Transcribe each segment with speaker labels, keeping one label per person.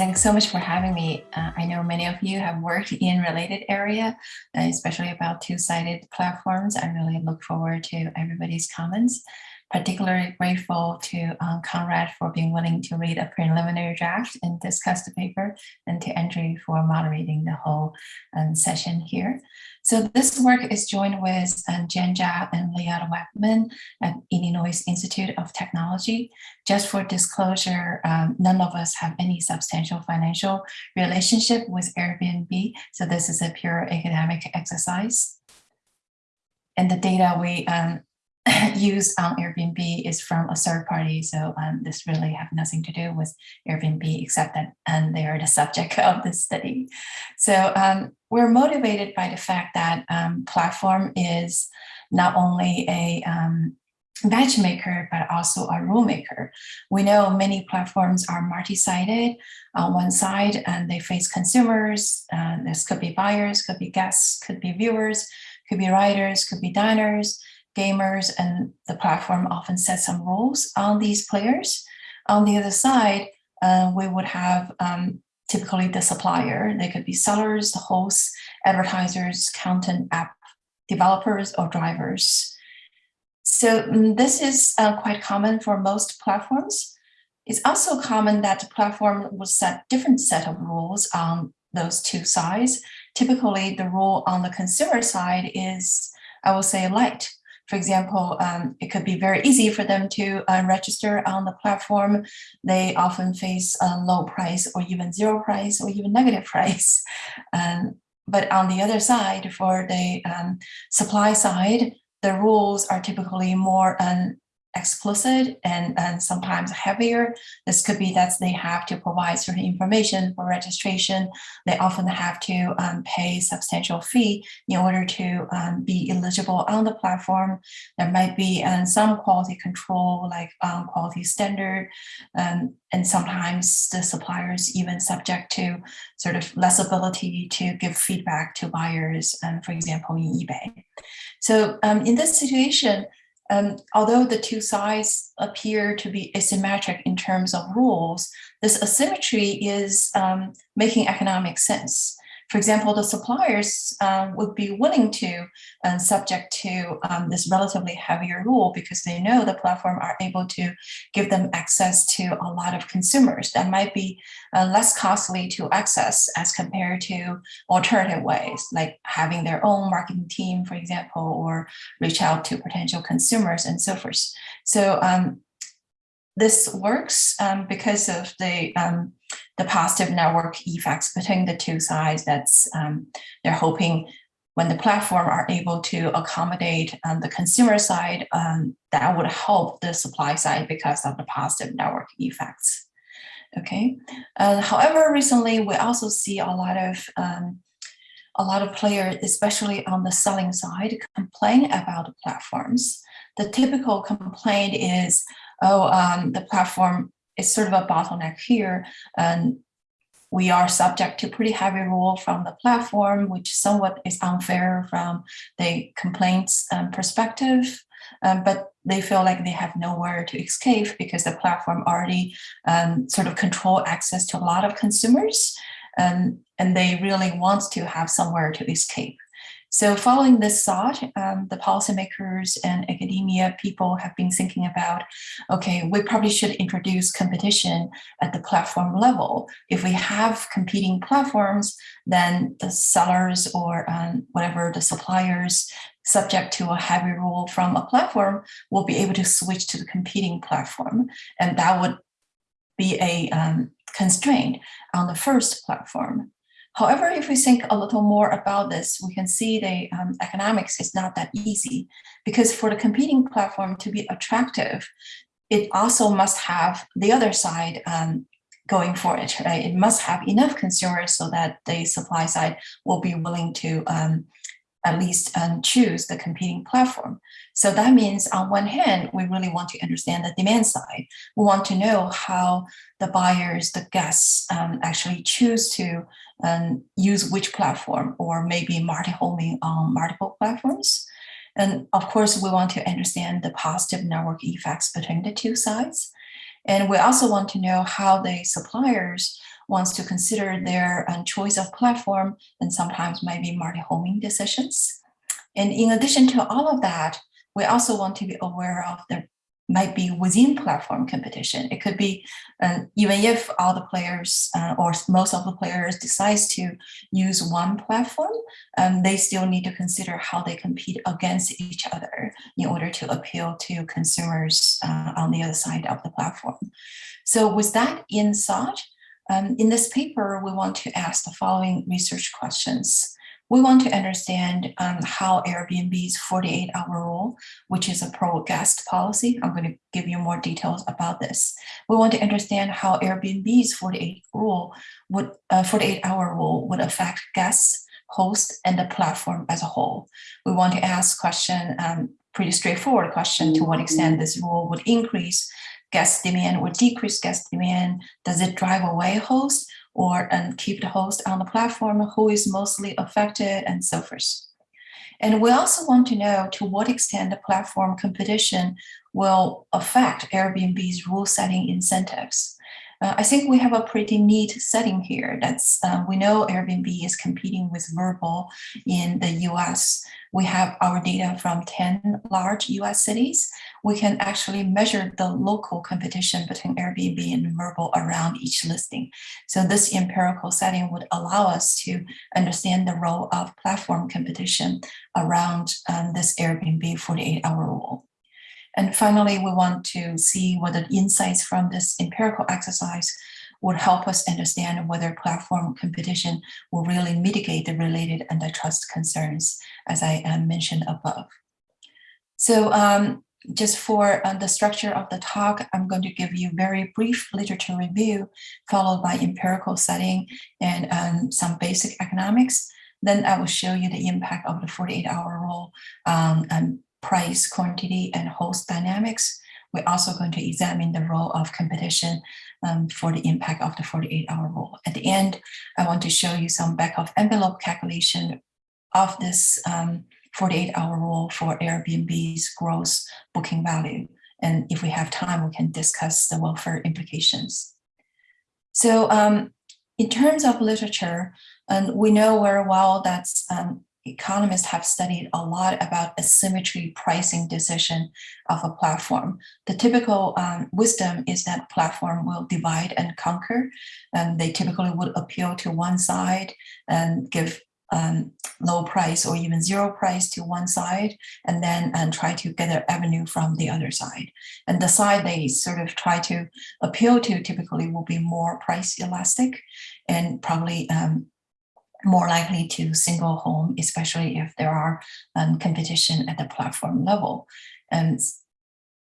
Speaker 1: Thanks so much for having me. Uh, I know many of you have worked in related area, uh, especially about two-sided platforms. I really look forward to everybody's comments. Particularly grateful to um, Conrad for being willing to read a preliminary draft and discuss the paper, and to Andrew for moderating the whole um, session here. So this work is joined with um, Jen and Liad Wagman at Illinois Institute of Technology. Just for disclosure, um, none of us have any substantial financial relationship with Airbnb. So this is a pure academic exercise. And the data we um, use on Airbnb is from a third party. So um, this really have nothing to do with Airbnb except that and they are the subject of this study. So um, we're motivated by the fact that um, platform is not only a um, matchmaker, but also a rule maker. We know many platforms are multi-sided on one side and they face consumers. Uh, this could be buyers, could be guests, could be viewers, could be writers, could be diners, gamers and the platform often set some rules on these players. On the other side, uh, we would have um, typically the supplier. They could be sellers, the hosts, advertisers, content app developers, or drivers. So um, this is uh, quite common for most platforms. It's also common that the platform will set different set of rules on those two sides. Typically, the rule on the consumer side is, I will say, light. For example, um, it could be very easy for them to uh, register on the platform. They often face a low price or even zero price or even negative price. Um, but on the other side, for the um, supply side, the rules are typically more um, explicit and, and sometimes heavier. This could be that they have to provide certain information for registration. They often have to um, pay substantial fee in order to um, be eligible on the platform. There might be um, some quality control like um, quality standard um, and sometimes the suppliers even subject to sort of less ability to give feedback to buyers, um, for example, in eBay. So in this situation, um, although the two sides appear to be asymmetric in terms of rules, this asymmetry is um, making economic sense. For example, the suppliers um, would be willing to uh, subject to um, this relatively heavier rule because they know the platform are able to give them access to a lot of consumers that might be uh, less costly to access as compared to alternative ways like having their own marketing team, for example, or reach out to potential consumers and so forth. So um, this works um, because of the um, the positive network effects between the two sides. That's um, they're hoping when the platform are able to accommodate the consumer side, um, that would help the supply side because of the positive network effects. Okay. Uh, however, recently we also see a lot of um, a lot of players, especially on the selling side, complain about the platforms. The typical complaint is, oh, um, the platform is sort of a bottleneck here. And we are subject to pretty heavy rule from the platform, which somewhat is unfair from the complaints um, perspective. Um, but they feel like they have nowhere to escape because the platform already um, sort of control access to a lot of consumers. Um, and they really want to have somewhere to escape. So following this thought, um, the policymakers and academia people have been thinking about, okay, we probably should introduce competition at the platform level. If we have competing platforms, then the sellers or um, whatever the suppliers subject to a heavy rule from a platform will be able to switch to the competing platform. And that would be a um, constraint on the first platform. However, if we think a little more about this, we can see the um, economics is not that easy because for the competing platform to be attractive, it also must have the other side um, going for it, right? It must have enough consumers so that the supply side will be willing to um, at least um, choose the competing platform. So that means on one hand, we really want to understand the demand side. We want to know how the buyers, the guests um, actually choose to um, use which platform or maybe multi-homing on multiple platforms. And of course, we want to understand the positive network effects between the two sides. And we also want to know how the suppliers wants to consider their um, choice of platform and sometimes maybe multi-homing decisions. And in addition to all of that, we also want to be aware of the might be within platform competition. It could be uh, even if all the players uh, or most of the players decides to use one platform, um, they still need to consider how they compete against each other in order to appeal to consumers uh, on the other side of the platform. So with that in insight, um, in this paper, we want to ask the following research questions we want to understand um, how Airbnb's 48 hour rule, which is a pro guest policy. I'm going to give you more details about this. We want to understand how Airbnb's 48 rule would uh, 48 hour rule would affect guests, hosts, and the platform as a whole. We want to ask question, um, pretty straightforward question, to what extent this rule would increase guest demand or decrease guest demand? Does it drive away hosts or and keep the host on the platform who is mostly affected and so forth. And we also want to know to what extent the platform competition will affect Airbnb's rule setting incentives. Uh, I think we have a pretty neat setting here. That's uh, we know Airbnb is competing with Vrbo in the US. We have our data from 10 large US cities. We can actually measure the local competition between Airbnb and Vrbo around each listing. So this empirical setting would allow us to understand the role of platform competition around um, this Airbnb 48 hour rule. And finally, we want to see whether insights from this empirical exercise would help us understand whether platform competition will really mitigate the related antitrust concerns, as I uh, mentioned above. So um, just for uh, the structure of the talk, I'm going to give you very brief literature review, followed by empirical setting and um, some basic economics. Then I will show you the impact of the 48 hour rule um, and price, quantity, and host dynamics. We're also going to examine the role of competition um, for the impact of the 48-hour rule. At the end, I want to show you some back of envelope calculation of this 48-hour um, rule for Airbnb's gross booking value. And if we have time, we can discuss the welfare implications. So um, in terms of literature, and we know very well that um, economists have studied a lot about asymmetry pricing decision of a platform. The typical um, wisdom is that platform will divide and conquer, and they typically would appeal to one side and give um, low price or even zero price to one side and then and try to get an avenue from the other side. And the side they sort of try to appeal to typically will be more price elastic and probably um, more likely to single home, especially if there are um, competition at the platform level. And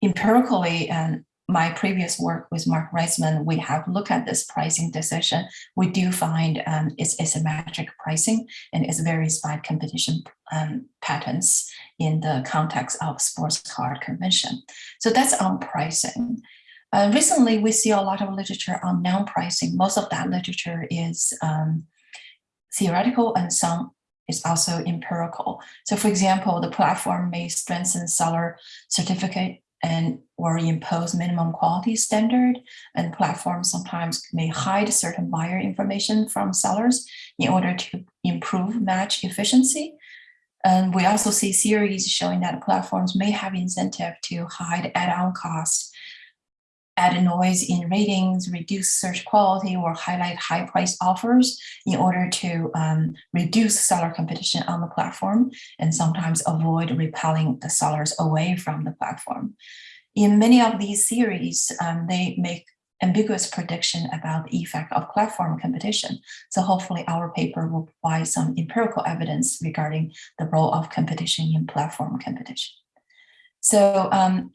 Speaker 1: empirically, and my previous work with Marc Rysman, we have looked at this pricing decision. We do find um, it's asymmetric pricing and it varies by competition um, patterns in the context of sports card convention. So that's on pricing. Uh, recently, we see a lot of literature on non-pricing. Most of that literature is um, theoretical and some is also empirical. So for example, the platform may strengthen seller certificate and or impose minimum quality standard and platforms sometimes may hide certain buyer information from sellers in order to improve match efficiency. And we also see theories showing that platforms may have incentive to hide add-on costs add noise in ratings, reduce search quality, or highlight high price offers in order to um, reduce seller competition on the platform and sometimes avoid repelling the sellers away from the platform. In many of these theories, um, they make ambiguous prediction about the effect of platform competition. So hopefully our paper will provide some empirical evidence regarding the role of competition in platform competition. So um,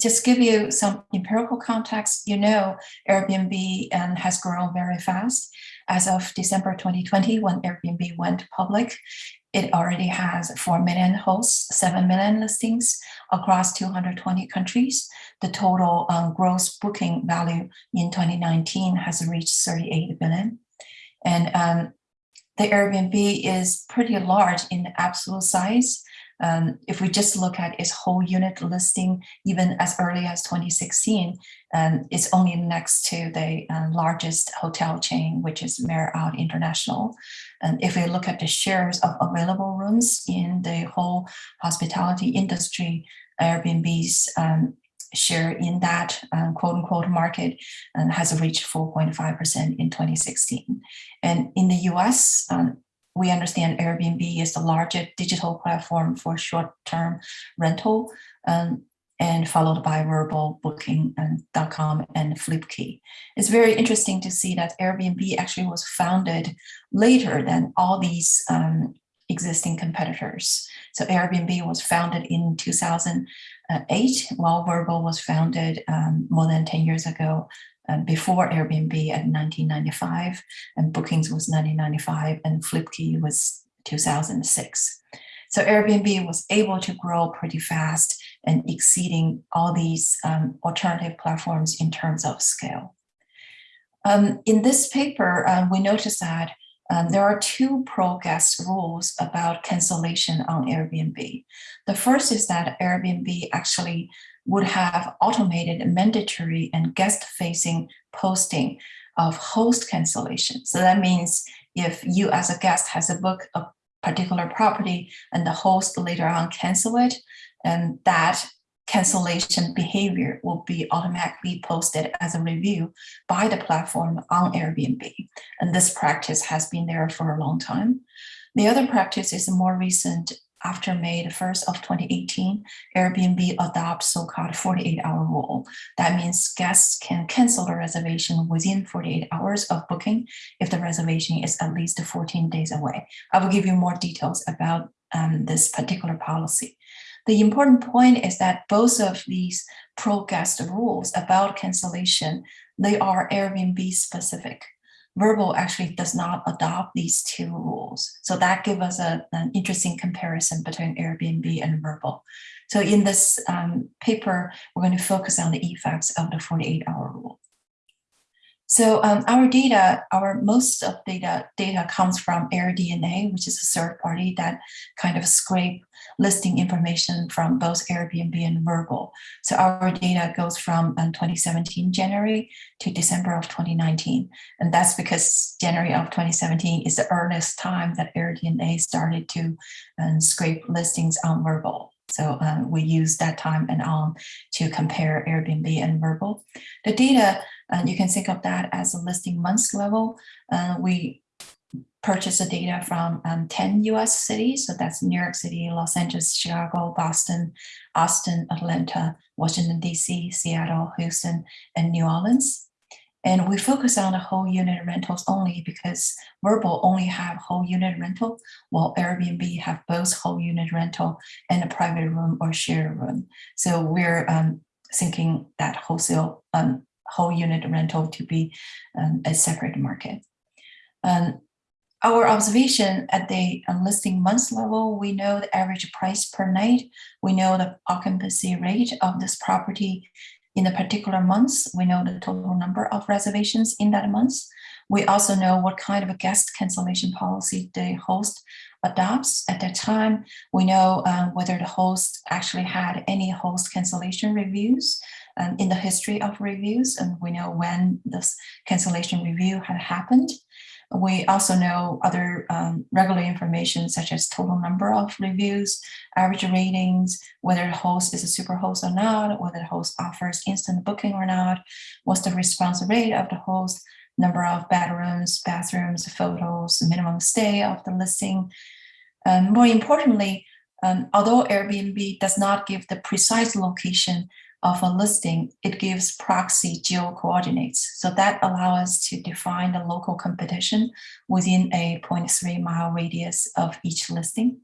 Speaker 1: just give you some empirical context, you know Airbnb um, has grown very fast. As of December 2020, when Airbnb went public, it already has 4 million hosts, 7 million listings across 220 countries. The total um, gross booking value in 2019 has reached 38 billion. And um, the Airbnb is pretty large in absolute size, Um, if we just look at its whole unit listing, even as early as 2016, um, it's only next to the uh, largest hotel chain, which is Marriott International. And if we look at the shares of available rooms in the whole hospitality industry, Airbnb's um, share in that um, quote unquote market and has reached 4.5% in 2016. And in the US, um, we understand Airbnb is the largest digital platform for short-term rental um, and followed by Vrbo, Booking.com and Flipkey. It's very interesting to see that Airbnb actually was founded later than all these um, existing competitors. So Airbnb was founded in 2008, while Vrbo was founded um, more than 10 years ago um, before Airbnb at 1995, and Bookings was 1995, and Flipkey was 2006. So Airbnb was able to grow pretty fast and exceeding all these um, alternative platforms in terms of scale. Um, in this paper, uh, we noticed that um, there are two pro-guest rules about cancellation on Airbnb. The first is that Airbnb actually would have automated mandatory and guest-facing posting of host cancellation. So that means if you as a guest has a book a particular property and the host later on cancel it, and that cancellation behavior will be automatically posted as a review by the platform on Airbnb. And this practice has been there for a long time. The other practice is a more recent after May the 1st of 2018, Airbnb adopts so-called 48-hour rule. That means guests can cancel the reservation within 48 hours of booking if the reservation is at least 14 days away. I will give you more details about um, this particular policy. The important point is that both of these pro-guest rules about cancellation, they are Airbnb specific. Vrbo actually does not adopt these two rules. So that gives us a, an interesting comparison between Airbnb and Vrbo. So in this um, paper, we're going to focus on the effects of the 48 hour rule. So um, our data, our most of data data comes from AirDNA, which is a third party that kind of scrape listing information from both Airbnb and Vrbo. So our data goes from um, 2017 January to December of 2019. And that's because January of 2017 is the earliest time that AirDNA started to um, scrape listings on Vrbo. So um, we use that time and on to compare Airbnb and Vrbo. The data, uh, you can think of that as a listing months level. Uh, we purchase the data from um, 10 US cities. So that's New York City, Los Angeles, Chicago, Boston, Austin, Atlanta, Washington, DC, Seattle, Houston, and New Orleans. And we focus on the whole unit rentals only because Vrbo only have whole unit rental, while Airbnb have both whole unit rental and a private room or shared room. So we're um, thinking that wholesale um, whole unit rental to be um, a separate market. Um, our observation at the listing months level, we know the average price per night. We know the occupancy rate of this property in the particular months. We know the total number of reservations in that month. We also know what kind of a guest cancellation policy the host adopts at that time. We know um, whether the host actually had any host cancellation reviews um, in the history of reviews, and we know when this cancellation review had happened. We also know other um, regular information such as total number of reviews, average ratings, whether the host is a super host or not, whether the host offers instant booking or not, what's the response rate of the host, number of bedrooms, bathrooms, photos, minimum stay of the listing. Um, more importantly, um, although Airbnb does not give the precise location of a listing, it gives proxy geo coordinates. So that allows us to define the local competition within a 0.3 mile radius of each listing.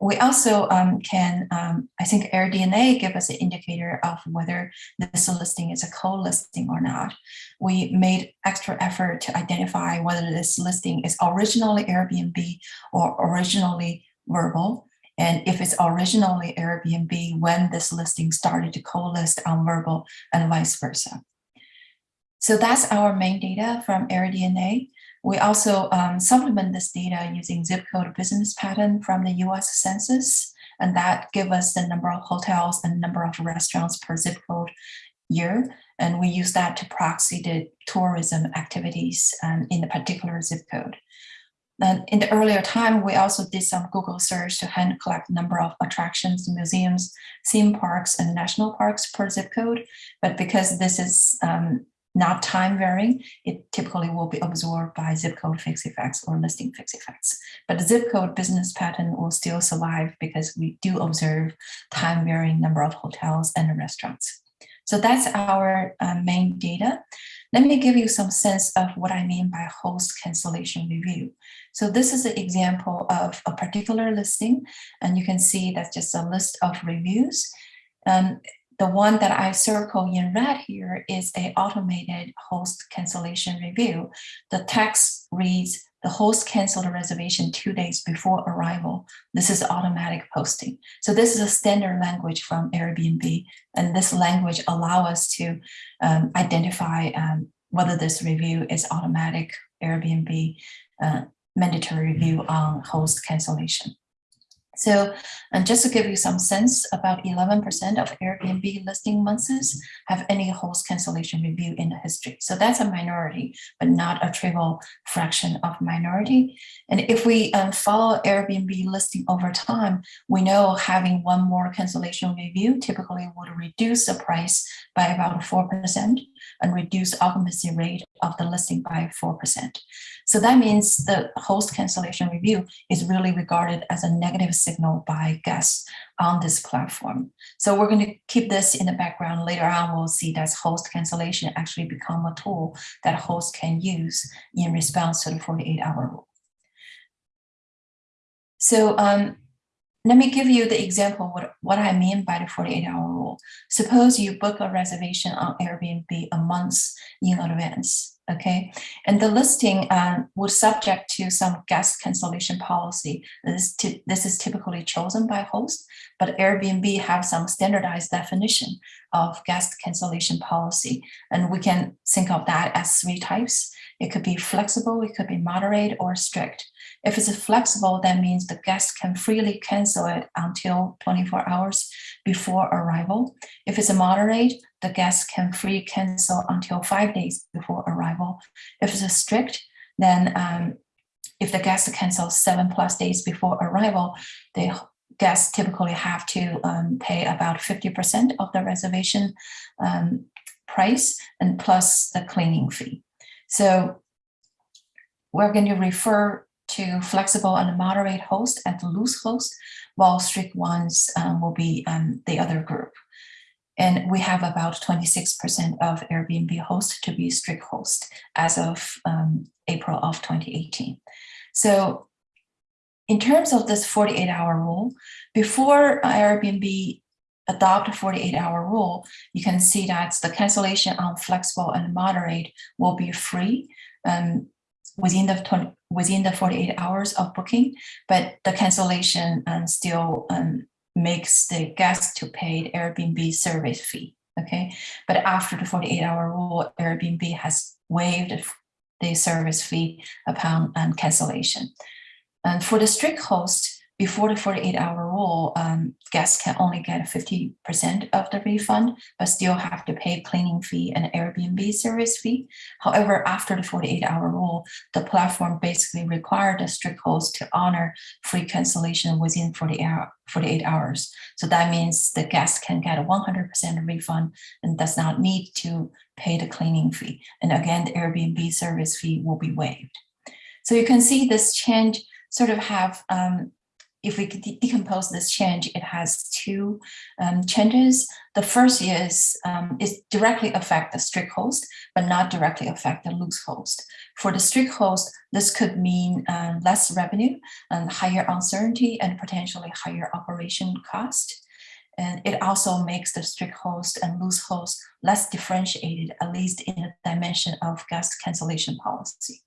Speaker 1: We also um, can, um, I think AirDNA give us an indicator of whether this listing is a co-listing or not. We made extra effort to identify whether this listing is originally Airbnb or originally Vrbo. And if it's originally Airbnb, when this listing started to co-list on Vrbo and vice versa. So that's our main data from AirDNA. We also um, supplement this data using zip code business pattern from the US Census and that give us the number of hotels and number of restaurants per zip code year. And we use that to proxy the tourism activities um, in the particular zip code. And in the earlier time, we also did some Google search to hand collect number of attractions, museums, theme parks, and national parks per zip code. But because this is um, not time varying, it typically will be absorbed by zip code fixed effects or listing fixed effects. But the zip code business pattern will still survive because we do observe time varying number of hotels and restaurants. So that's our uh, main data. Let me give you some sense of what I mean by host cancellation review. So this is an example of a particular listing, and you can see that's just a list of reviews. Um, the one that I circle in red here is a automated host cancellation review. The text reads, the host canceled a reservation two days before arrival. This is automatic posting. So this is a standard language from Airbnb, and this language allow us to um, identify um, whether this review is automatic Airbnb uh, mandatory review on host cancellation. So and just to give you some sense, about 11% of Airbnb listing months have any host cancellation review in the history. So that's a minority, but not a trivial fraction of minority. And if we um, follow Airbnb listing over time, we know having one more cancellation review typically would reduce the price by about 4% and reduce occupancy rate of the listing by 4%. So that means the host cancellation review is really regarded as a negative signal by guests on this platform. So we're going to keep this in the background. Later on, we'll see that host cancellation actually become a tool that hosts can use in response to the 48 hour rule. So um, let me give you the example what, what I mean by the 48 hour Suppose you book a reservation on Airbnb a month in advance okay? And the listing uh, would subject to some guest cancellation policy. This, this is typically chosen by host, but Airbnb have some standardized definition of guest cancellation policy. And we can think of that as three types. It could be flexible, it could be moderate or strict. If it's flexible, that means the guest can freely cancel it until 24 hours before arrival. If it's a moderate, the guest can free cancel until five days before arrival. If it's a strict, then um, if the guest cancels seven plus days before arrival, the guests typically have to um, pay about 50% of the reservation um, price and plus the cleaning fee. So we're going to refer to flexible and moderate host and loose host, while strict ones um, will be um, the other group. And we have about 26% of Airbnb hosts to be strict host as of um, April of 2018. So in terms of this 48 hour rule, before Airbnb adopt a 48 hour rule, you can see that the cancellation on flexible and moderate will be free um, within the 20, within the 48 hours of booking, but the cancellation um, still um, makes the guest to pay the Airbnb service fee. Okay, but after the 48 hour rule, Airbnb has waived the service fee upon um, cancellation. And for the strict host, before the 48 hour rule, um, guests can only get 50% of the refund, but still have to pay cleaning fee and Airbnb service fee. However, after the 48 hour rule, the platform basically required the strict host to honor free cancellation within 48, hour, 48 hours. So that means the guest can get a 100% refund and does not need to pay the cleaning fee. And again, the Airbnb service fee will be waived. So you can see this change sort of have um, if we de decompose this change, it has two um, changes. The first is um, is directly affect the strict host, but not directly affect the loose host. For the strict host, this could mean um, less revenue and higher uncertainty and potentially higher operation cost. And it also makes the strict host and loose host less differentiated, at least in the dimension of guest cancellation policy.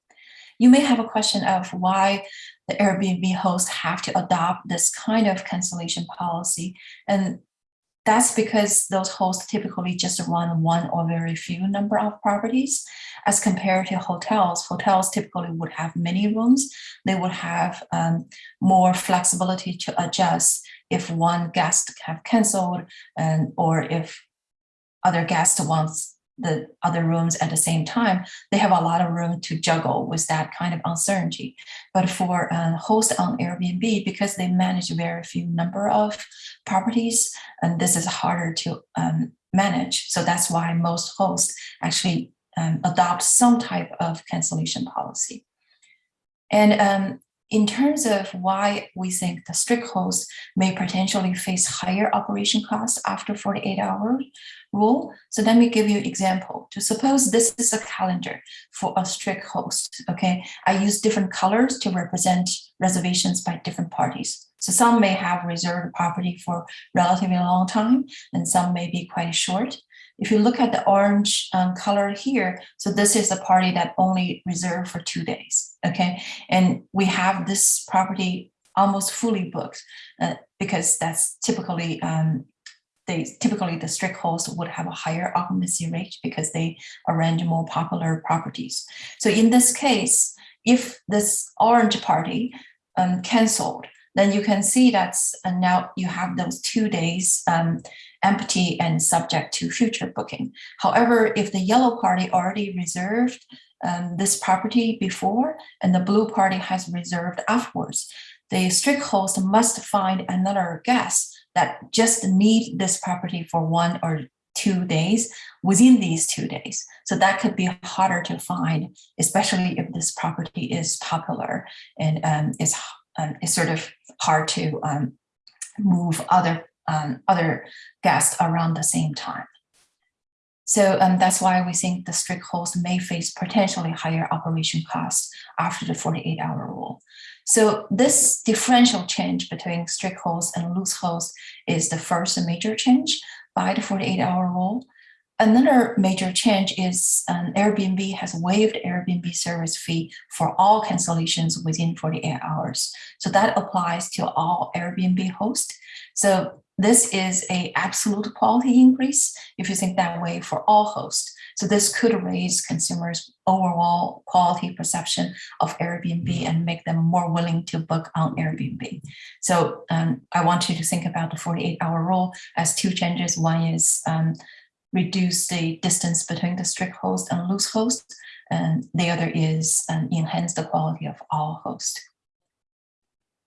Speaker 1: You may have a question of why the Airbnb hosts have to adopt this kind of cancellation policy. And that's because those hosts typically just run one or very few number of properties as compared to hotels. Hotels typically would have many rooms. They would have um, more flexibility to adjust if one guest have canceled and or if other guest wants the other rooms at the same time, they have a lot of room to juggle with that kind of uncertainty. But for a host on Airbnb, because they manage very few number of properties, and this is harder to um, manage. So that's why most hosts actually um, adopt some type of cancellation policy. And um, in terms of why we think the strict host may potentially face higher operation costs after 48 hour rule. So let me give you an example. To suppose this is a calendar for a strict host, okay? I use different colors to represent reservations by different parties. So some may have reserved property for relatively long time and some may be quite short. If you look at the orange um, color here, so this is a party that only reserved for two days, okay? And we have this property almost fully booked uh, because that's typically, um, they typically the strict host would have a higher occupancy rate because they arrange more popular properties. So in this case, if this orange party um, canceled, then you can see that's and now you have those two days um, empty and subject to future booking. However, if the yellow party already reserved um, this property before and the blue party has reserved afterwards, the strict host must find another guest that just need this property for one or two days within these two days. So that could be harder to find, especially if this property is popular and um, is, um, is sort of hard to um, move other um, other guests around the same time. So um, that's why we think the strict host may face potentially higher operation costs after the 48 hour rule. So this differential change between strict host and loose host is the first major change by the 48 hour rule. Another major change is um, Airbnb has waived Airbnb service fee for all cancellations within 48 hours. So that applies to all Airbnb hosts. So this is a absolute quality increase if you think that way for all hosts. So this could raise consumers' overall quality perception of Airbnb and make them more willing to book on Airbnb. So um, I want you to think about the 48 hour rule as two changes. One is um, reduce the distance between the strict host and loose host. And the other is um, enhance the quality of all hosts.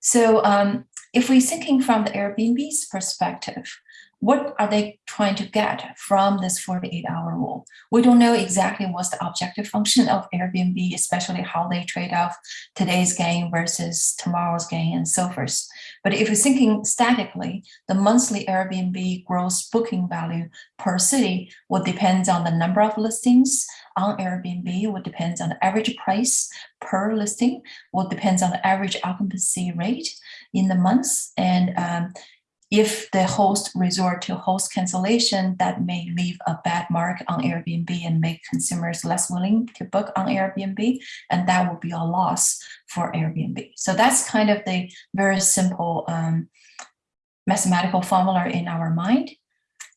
Speaker 1: So um, if we're thinking from the Airbnb's perspective, what are they trying to get from this 48 hour rule? We don't know exactly what's the objective function of Airbnb, especially how they trade off today's gain versus tomorrow's gain and so forth. But if you're thinking statically, the monthly Airbnb gross booking value per city will depend on the number of listings on Airbnb, will depend on the average price per listing, will depend on the average occupancy rate in the months. And um, if the host resort to host cancellation, that may leave a bad mark on Airbnb and make consumers less willing to book on Airbnb, and that would be a loss for Airbnb. So that's kind of the very simple um, mathematical formula in our mind.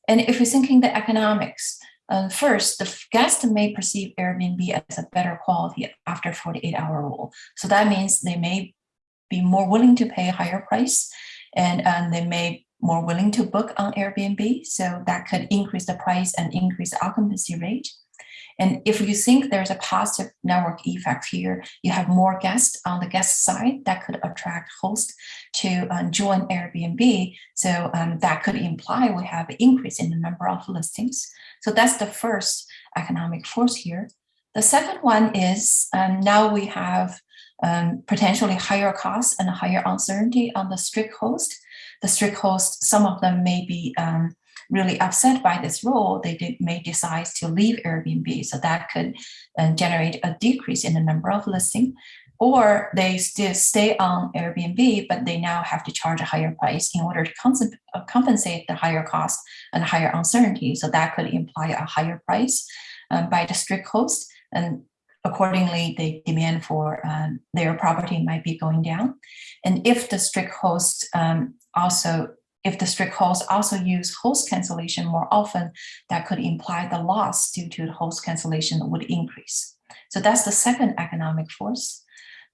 Speaker 1: And if we're thinking the economics, uh, first, the guest may perceive Airbnb as a better quality after 48 hour rule. So that means they may be more willing to pay a higher price and um, they may more willing to book on Airbnb. So that could increase the price and increase the occupancy rate. And if you think there's a positive network effect here, you have more guests on the guest side that could attract hosts to um, join Airbnb. So um, that could imply we have an increase in the number of listings. So that's the first economic force here. The second one is um, now we have um, potentially higher costs and higher uncertainty on the strict host the strict host, some of them may be um, really upset by this rule, they did, may decide to leave Airbnb. So that could uh, generate a decrease in the number of listing or they still stay on Airbnb, but they now have to charge a higher price in order to uh, compensate the higher cost and higher uncertainty. So that could imply a higher price um, by the strict host. And accordingly, the demand for um, their property might be going down. And if the strict host um, also if the strict host also use host cancellation more often, that could imply the loss due to host cancellation would increase. So that's the second economic force.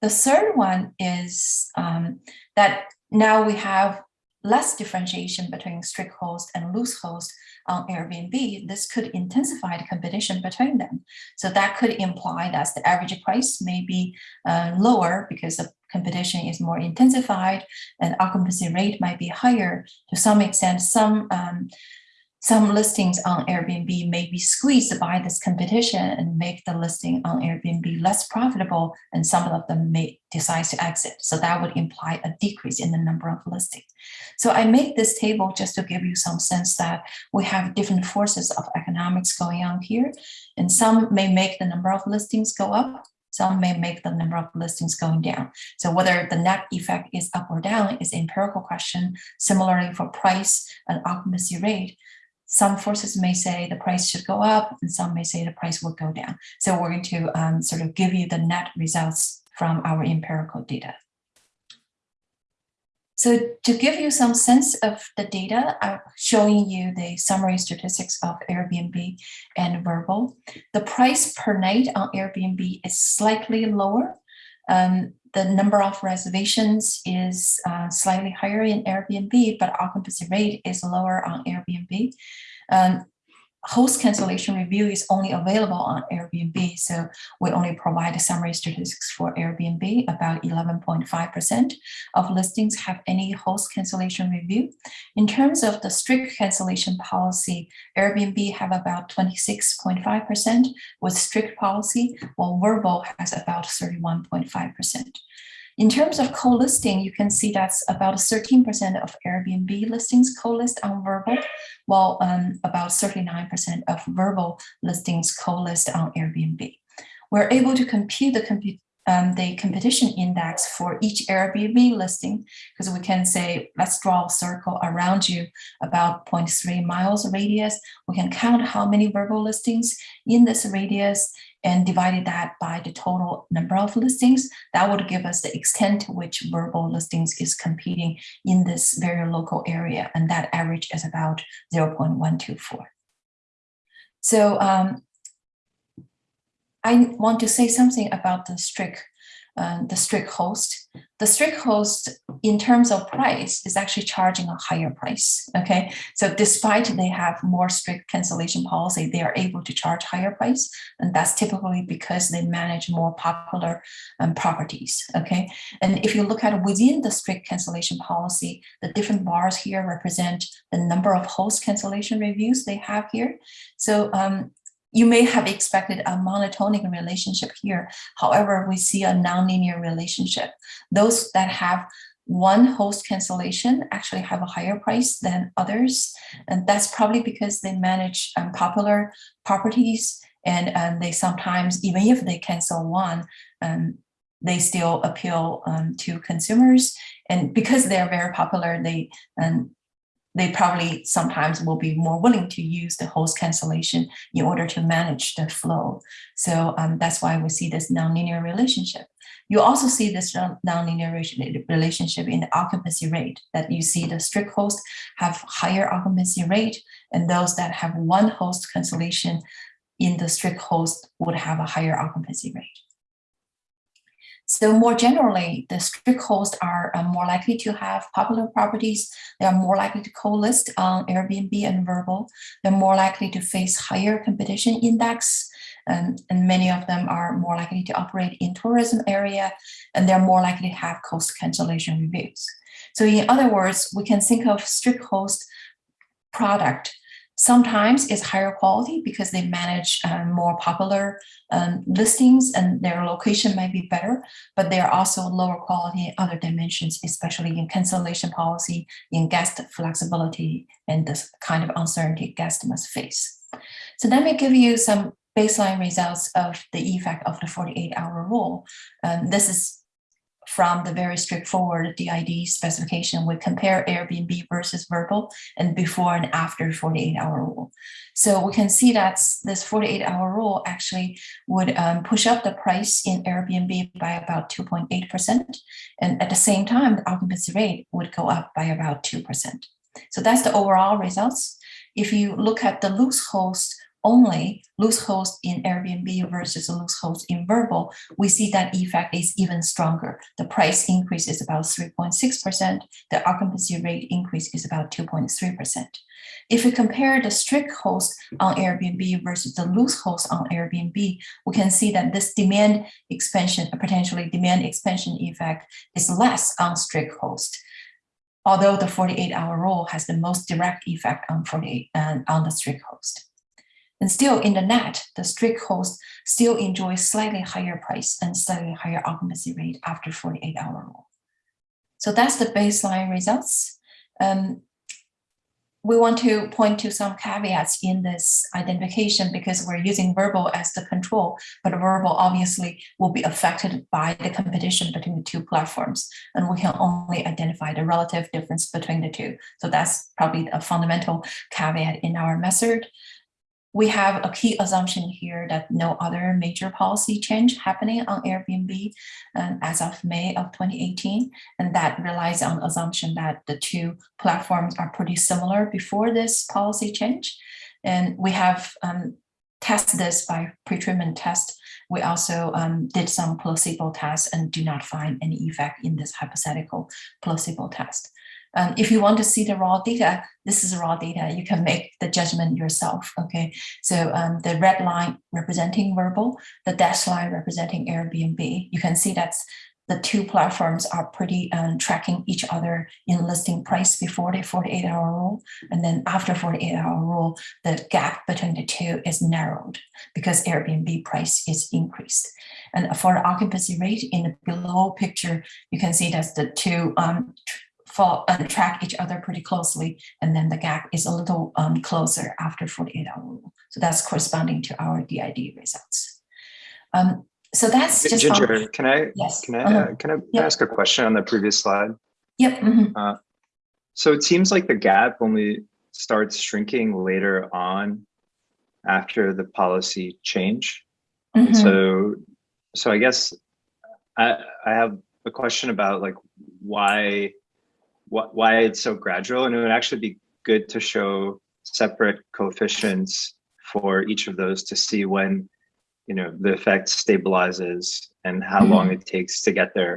Speaker 1: The third one is um, that now we have less differentiation between strict host and loose host on Airbnb, this could intensify the competition between them. So that could imply that the average price may be uh, lower because the competition is more intensified and occupancy rate might be higher. To some extent, some um, some listings on Airbnb may be squeezed by this competition and make the listing on Airbnb less profitable, and some of them may decide to exit. So that would imply a decrease in the number of listings. So I make this table just to give you some sense that we have different forces of economics going on here, and some may make the number of listings go up, some may make the number of listings going down. So whether the net effect is up or down is an empirical question. Similarly for price and occupancy rate, some forces may say the price should go up and some may say the price will go down. So we're going to um, sort of give you the net results from our empirical data. So to give you some sense of the data, I'm showing you the summary statistics of Airbnb and Vrbo. The price per night on Airbnb is slightly lower um, the number of reservations is uh, slightly higher in Airbnb, but occupancy rate is lower on Airbnb. Um, host cancellation review is only available on Airbnb. So we only provide summary statistics for Airbnb. About 11.5% of listings have any host cancellation review. In terms of the strict cancellation policy, Airbnb have about 26.5% with strict policy, while Vrbo has about 31.5%. In terms of co-listing, you can see that's about 13% of Airbnb listings co-list on Vrbo, while um, about 39% of Vrbo listings co-list on Airbnb. We're able to compute the, um, the competition index for each Airbnb listing because we can say, let's draw a circle around you about 0.3 miles radius. We can count how many Vrbo listings in this radius and divided that by the total number of listings, that would give us the extent to which Vrbo listings is competing in this very local area. And that average is about 0.124. So um, I want to say something about the strict uh, the strict host. The strict host, in terms of price, is actually charging a higher price. Okay, so despite they have more strict cancellation policy, they are able to charge higher price, and that's typically because they manage more popular um, properties. Okay, and if you look at within the strict cancellation policy, the different bars here represent the number of host cancellation reviews they have here. So um, you may have expected a monotonic relationship here. However, we see a nonlinear relationship. Those that have one host cancellation actually have a higher price than others. And that's probably because they manage um, popular properties and um, they sometimes, even if they cancel one, um, they still appeal um, to consumers. And because they're very popular, they um, they probably sometimes will be more willing to use the host cancellation in order to manage the flow. So um, that's why we see this nonlinear relationship. You also see this nonlinear relationship in the occupancy rate that you see the strict host have higher occupancy rate and those that have one host cancellation in the strict host would have a higher occupancy rate. So more generally, the strict hosts are uh, more likely to have popular properties. They are more likely to co-list on Airbnb and Vrbo. They're more likely to face higher competition index. And, and many of them are more likely to operate in tourism area, and they're more likely to have cost cancellation reviews. So in other words, we can think of strict host product Sometimes it's higher quality because they manage um, more popular um, listings and their location might be better, but they are also lower quality in other dimensions, especially in cancellation policy, in guest flexibility, and the kind of uncertainty guests must face. So let me give you some baseline results of the effect of the 48 hour rule. Um, this is from the very straightforward DID specification, we compare Airbnb versus Vrbo and before and after 48 hour rule. So we can see that this 48 hour rule actually would um, push up the price in Airbnb by about 2.8%. And at the same time, the occupancy rate would go up by about 2%. So that's the overall results. If you look at the loose host only, loose host in Airbnb versus loose host in Vrbo, we see that effect is even stronger. The price increase is about 3.6%. The occupancy rate increase is about 2.3%. If we compare the strict host on Airbnb versus the loose host on Airbnb, we can see that this demand expansion, potentially demand expansion effect is less on strict host although the 48 hour rule has the most direct effect on 48 uh, and on the strict host. And still in the net, the strict host still enjoys slightly higher price and slightly higher occupancy rate after 48 hour rule. So that's the baseline results. Um, we want to point to some caveats in this identification because we're using Vrbo as the control, but Vrbo obviously will be affected by the competition between the two platforms, and we can only identify the relative difference between the two. So that's probably a fundamental caveat in our method we have a key assumption here that no other major policy change happening on Airbnb um, as of May of 2018. And that relies on assumption that the two platforms are pretty similar before this policy change. And we have um, tested this by pretreatment test. We also um, did some placebo tests and do not find any effect in this hypothetical placebo test. Um, if you want to see the raw data, this is raw data. You can make the judgment yourself. Okay, so um, the red line representing Vrbo, the dashed line representing Airbnb. You can see that the two platforms are pretty um, tracking each other in listing price before the 48 hour rule. And then after 48 hour rule, the gap between the two is narrowed because Airbnb price is increased. And for the occupancy rate in the below picture, you can see that the two um, fall, uh, track each other pretty closely, and then the gap is a little um, closer after 48 hour rule. So that's corresponding to our DID results. Um, so that's just
Speaker 2: Ginger. On, can I
Speaker 1: yes.
Speaker 2: can I uh -huh. uh, can I yep. ask a question on the previous slide?
Speaker 1: Yep. Mm -hmm.
Speaker 2: uh, so it seems like the gap only starts shrinking later on after the policy change. Mm -hmm. So so I guess I I have a question about like why what, why it's so gradual. And it would actually be good to show separate coefficients for each of those to see when you know the effect stabilizes and how mm -hmm. long it takes to get there.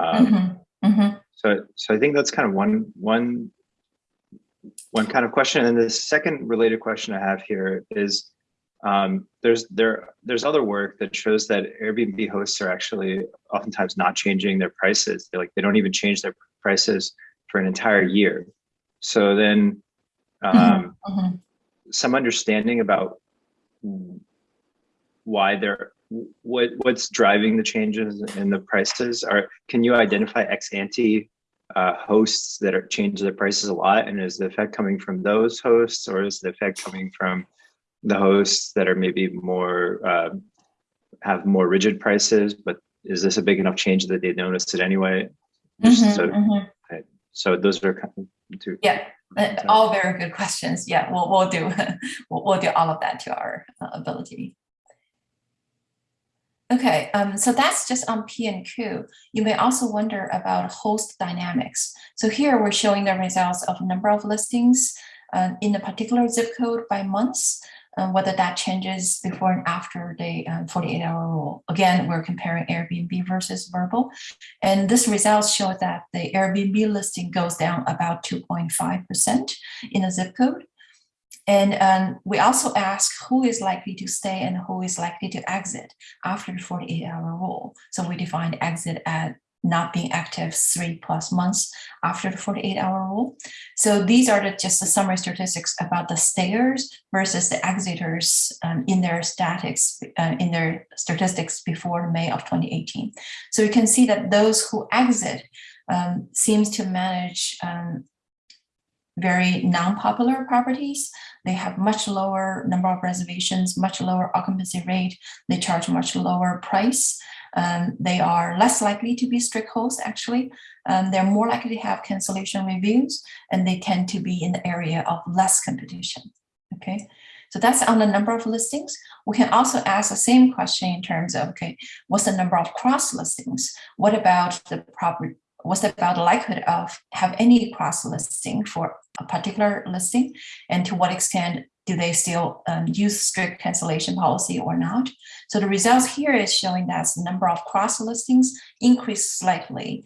Speaker 2: Um, mm -hmm. Mm -hmm. So, so I think that's kind of one one one kind of question. And the second related question I have here is um, there's there there's other work that shows that Airbnb hosts are actually oftentimes not changing their prices. They like they don't even change their prices for an entire year. So then um, mm -hmm. some understanding about why they're what what's driving the changes in the prices are can you identify ex ante uh, hosts that are changing their prices a lot and is the effect coming from those hosts or is the effect coming from the hosts that are maybe more uh, have more rigid prices but is this a big enough change that they noticed it anyway mm -hmm, so mm -hmm. So those are kind of two.
Speaker 1: Yeah, uh, all very good questions. Yeah, we'll, we'll do we'll, we'll do all of that to our uh, ability. Okay, um, so that's just on P and Q. You may also wonder about host dynamics. So here we're showing the results of a number of listings uh, in a particular zip code by months um, whether that changes before and after the 48-hour um, rule. Again, we're comparing Airbnb versus Vrbo, And this results show that the Airbnb listing goes down about 2.5% in a zip code. And um, we also ask who is likely to stay and who is likely to exit after the 48 hour rule. So we define exit at not being active three plus months after the 48 hour rule. So these are the, just the summary statistics about the stayers versus the exiters um, in their statics, uh, in their statistics before May of 2018. So you can see that those who exit um, seems to manage um, very non-popular properties. They have much lower number of reservations, much lower occupancy rate. They charge much lower price. Um, they are less likely to be strict hosts, actually. Um, they're more likely to have cancellation reviews, and they tend to be in the area of less competition, okay? So that's on the number of listings. We can also ask the same question in terms of, okay, what's the number of cross listings? What about the proper, what's about the likelihood of have any cross listing for a particular listing and to what extent do they still um, use strict cancellation policy or not. So the results here is showing that the number of cross listings increased slightly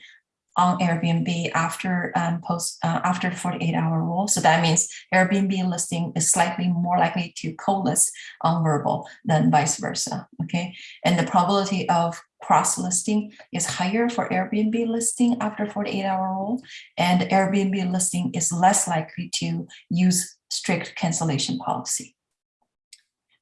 Speaker 1: on Airbnb after um, post uh, after 48 hour rule. So that means Airbnb listing is slightly more likely to co-list on Vrbo than vice versa. Okay, and the probability of cross listing is higher for Airbnb listing after 48 hour rule, and Airbnb listing is less likely to use strict cancellation policy.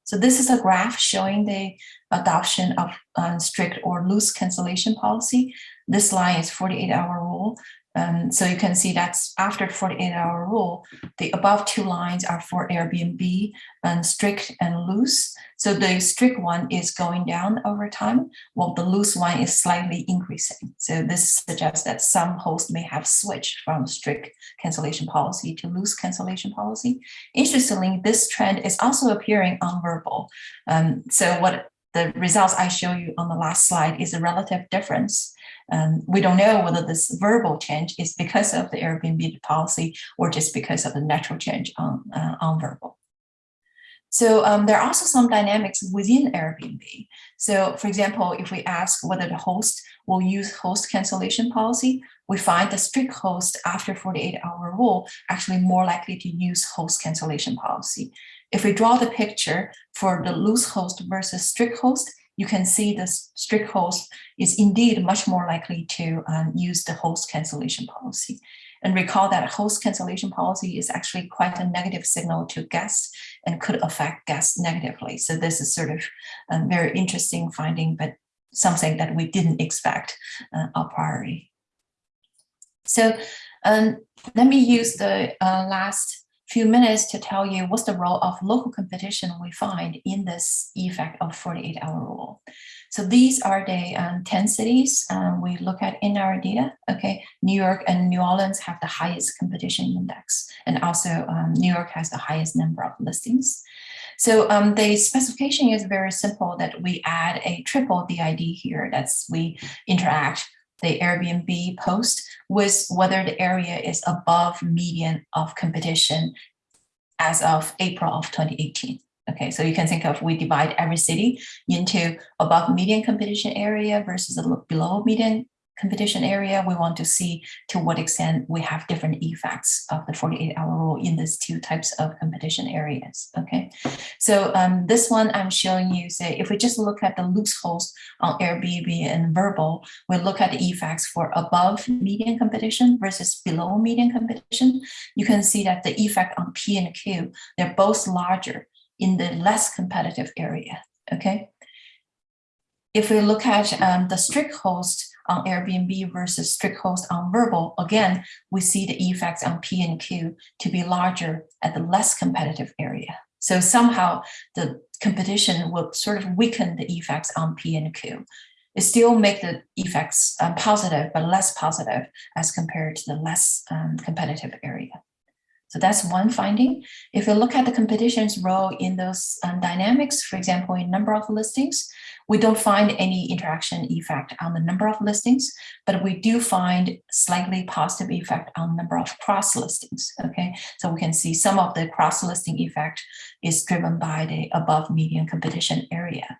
Speaker 1: So this is a graph showing the adoption of uh, strict or loose cancellation policy. This line is 48 hour rule. Um, so you can see that's after 48 hour rule, the above two lines are for Airbnb and strict and loose. So the strict one is going down over time, while the loose one is slightly increasing. So this suggests that some hosts may have switched from strict cancellation policy to loose cancellation policy. Interestingly, this trend is also appearing on Vrbo. Um, so what the results I show you on the last slide is a relative difference um, we don't know whether this Vrbo change is because of the Airbnb policy or just because of the natural change on, uh, on Vrbo. So um, there are also some dynamics within Airbnb. So for example, if we ask whether the host will use host cancellation policy, we find the strict host after 48 hour rule actually more likely to use host cancellation policy. If we draw the picture for the loose host versus strict host, you can see the strict host is indeed much more likely to um, use the host cancellation policy. And recall that host cancellation policy is actually quite a negative signal to guests and could affect guests negatively. So this is sort of a very interesting finding, but something that we didn't expect uh, a priori. So um, let me use the uh, last few minutes to tell you what's the role of local competition we find in this effect of 48 hour rule. So these are the um, 10 cities um, we look at in our data. Okay, New York and New Orleans have the highest competition index, and also um, New York has the highest number of listings. So um, the specification is very simple that we add a triple DID here. That's we interact the Airbnb post with whether the area is above median of competition as of April of 2018. Okay, so you can think of we divide every city into above median competition area versus a below median competition area, we want to see to what extent we have different effects of the 48 hour rule in these two types of competition areas. Okay, so um, this one I'm showing you, say, if we just look at the host on Airbnb and Vrbo, we look at the effects for above median competition versus below median competition. You can see that the effect on P and Q, they're both larger in the less competitive area. Okay. If we look at um, the strict host on Airbnb versus strict host on Vrbo, again, we see the effects on P and Q to be larger at the less competitive area. So somehow the competition will sort of weaken the effects on P and Q. It still make the effects um, positive, but less positive as compared to the less um, competitive area. So that's one finding. If you look at the competition's role in those um, dynamics, for example, in number of listings, we don't find any interaction effect on the number of listings, but we do find slightly positive effect on number of cross listings. Okay, so we can see some of the cross listing effect is driven by the above median competition area.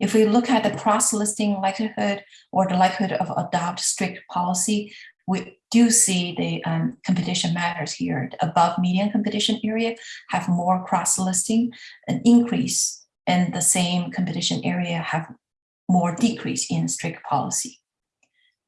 Speaker 1: If we look at the cross listing likelihood or the likelihood of adopt strict policy, we do see the um, competition matters here. The above median competition area have more cross listing, an increase, and the same competition area have more decrease in strict policy.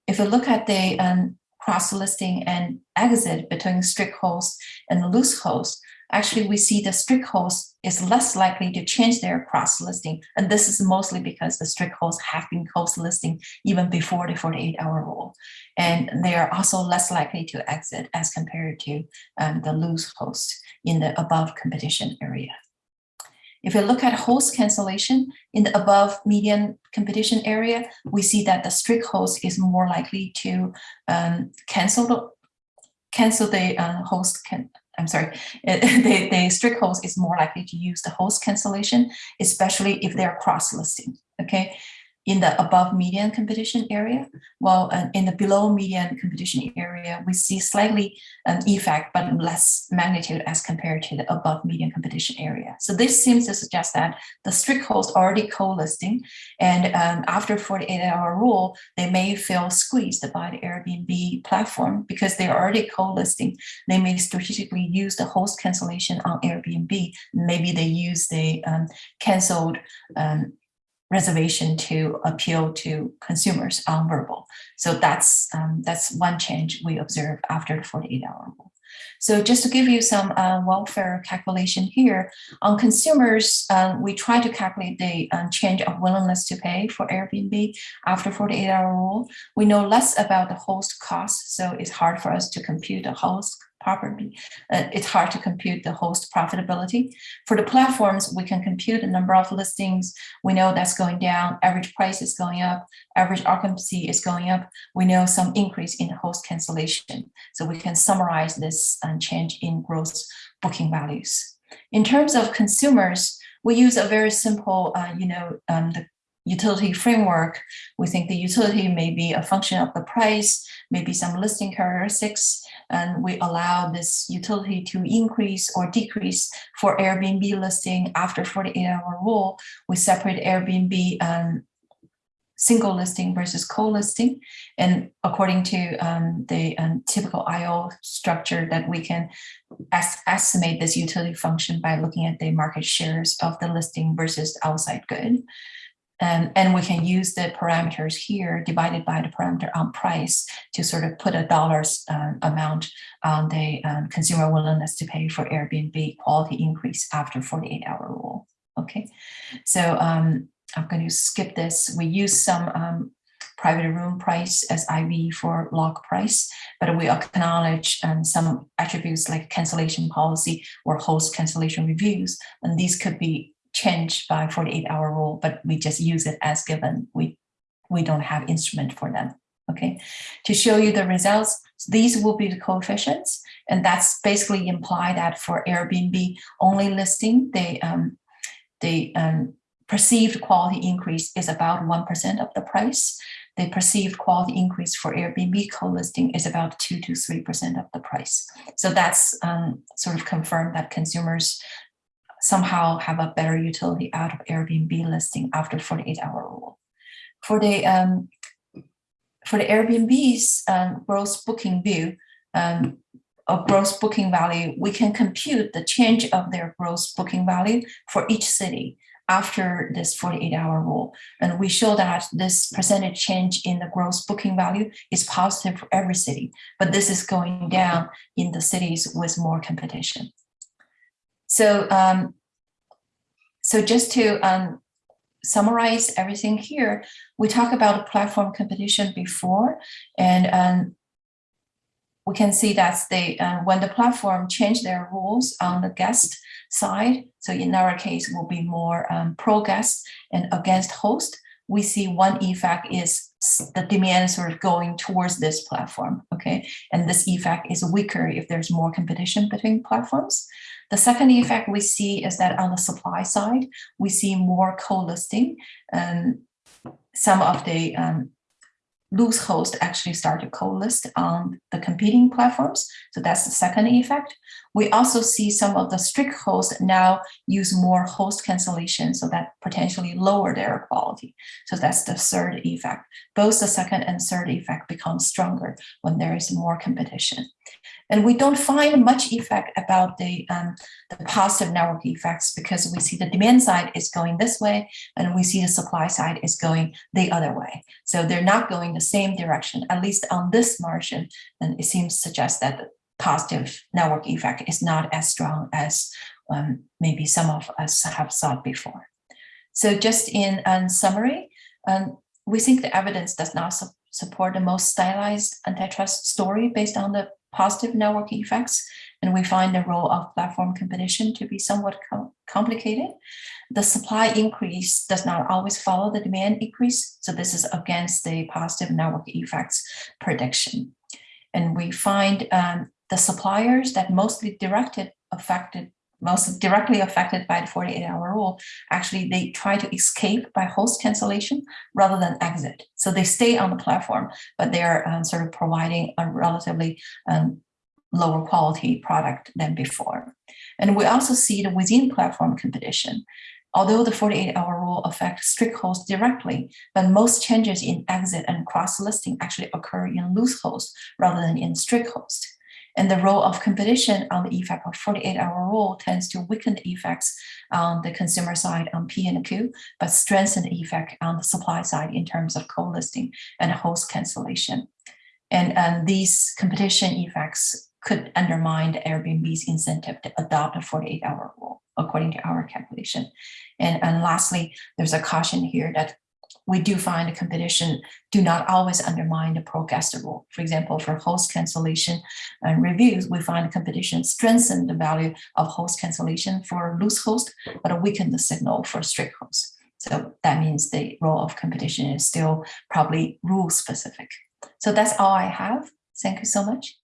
Speaker 1: If we look at the um, cross listing and exit between strict host and loose host, actually we see the strict host is less likely to change their cross listing. And this is mostly because the strict hosts have been cross listing even before the 48 hour rule. And they are also less likely to exit as compared to um, the loose host in the above competition area. If we look at host cancellation in the above median competition area, we see that the strict host is more likely to um, cancel the cancel the uh, host can I'm sorry, the, the strict host is more likely to use the host cancellation, especially if they're cross-listing, okay? In the above median competition area, while uh, in the below median competition area, we see slightly an effect, but less magnitude as compared to the above median competition area. So this seems to suggest that the strict host already co-listing, and um, after 48 hour rule, they may feel squeezed by the Airbnb platform because they're already co-listing. They may strategically use the host cancellation on Airbnb. Maybe they use the um, canceled um, reservation to appeal to consumers on Vrbo. So that's um, that's one change we observe after the 48 hour rule. So just to give you some uh, welfare calculation here, on consumers, um, we try to calculate the um, change of willingness to pay for Airbnb after 48 hour rule. We know less about the host costs, so it's hard for us to compute the host Uh, it's hard to compute the host profitability. For the platforms, we can compute the number of listings. We know that's going down, average price is going up, average occupancy is going up. We know some increase in host cancellation. So we can summarize this change in gross booking values. In terms of consumers, we use a very simple, uh, you know, um, the utility framework. We think the utility may be a function of the price, maybe some listing characteristics, and we allow this utility to increase or decrease for Airbnb listing after 48 hour rule. We separate Airbnb um, single listing versus co-listing. And according to um, the um, typical IO structure that we can estimate this utility function by looking at the market shares of the listing versus outside good. Um, and we can use the parameters here divided by the parameter on price to sort of put a dollars uh, amount on the um, consumer willingness to pay for Airbnb quality increase after 48 hour rule. Okay, so um, I'm going to skip this. We use some um, private room price as IV for log price, but we acknowledge um, some attributes like cancellation policy or host cancellation reviews, and these could be changed by 48 hour rule, but we just use it as given. We, we don't have instrument for them. Okay, to show you the results, these will be the coefficients, and that's basically imply that for Airbnb only listing, the um, the um, perceived quality increase is about 1% of the price. The perceived quality increase for Airbnb co-listing is about 2 to 3% of the price. So that's um, sort of confirmed that consumers somehow have a better utility out of Airbnb listing after 48 hour rule. For the um, for the Airbnb's um, gross booking view, um, of gross booking value, we can compute the change of their gross booking value for each city after this 48 hour rule. And we show that this percentage change in the gross booking value is positive for every city, but this is going down in the cities with more competition. So, um, so just to um, summarize everything here, we talk about platform competition before, and um, we can see that they uh, when the platform change their rules on the guest side, so in our case will be more um, pro guest and against host, we see one effect is the demand sort of going towards this platform, okay? And this effect is weaker if there's more competition between platforms. The second effect we see is that on the supply side, we see more co-listing. Um, some of the um, loose hosts actually start to co-list on the competing platforms. So that's the second effect. We also see some of the strict hosts now use more host cancellation, so that potentially lower their quality. So that's the third effect. Both the second and third effect become stronger when there is more competition. And we don't find much effect about the, um, the positive network effects because we see the demand side is going this way and we see the supply side is going the other way. So they're not going the same direction, at least on this margin. And it seems to suggest that the positive network effect is not as strong as um, maybe some of us have thought before. So just in um, summary, um, we think the evidence does not su support the most stylized antitrust story based on the positive network effects, and we find the role of platform competition to be somewhat com complicated. The supply increase does not always follow the demand increase, so this is against the positive network effects prediction. And we find um, the suppliers that mostly directed affected most directly affected by the 48 hour rule, actually they try to escape by host cancellation rather than exit. So they stay on the platform, but they're um, sort of providing a relatively um, lower quality product than before. And we also see the within platform competition. Although the 48 hour rule affects strict host directly, but most changes in exit and cross listing actually occur in loose host rather than in strict host. And the role of competition on the effect of 48 hour rule tends to weaken the effects on the consumer side on P and Q, but strengthen the effect on the supply side in terms of co-listing and host cancellation. And, and these competition effects could undermine the Airbnb's incentive to adopt a 48 hour rule, according to our calculation. And, and lastly, there's a caution here that we do find the competition do not always undermine the pro-guest rule. For example, for host cancellation and reviews, we find competition strengthen the value of host cancellation for loose host, but weaken the signal for strict host. So that means the role of competition is still probably rule specific. So that's all I have. Thank you so much.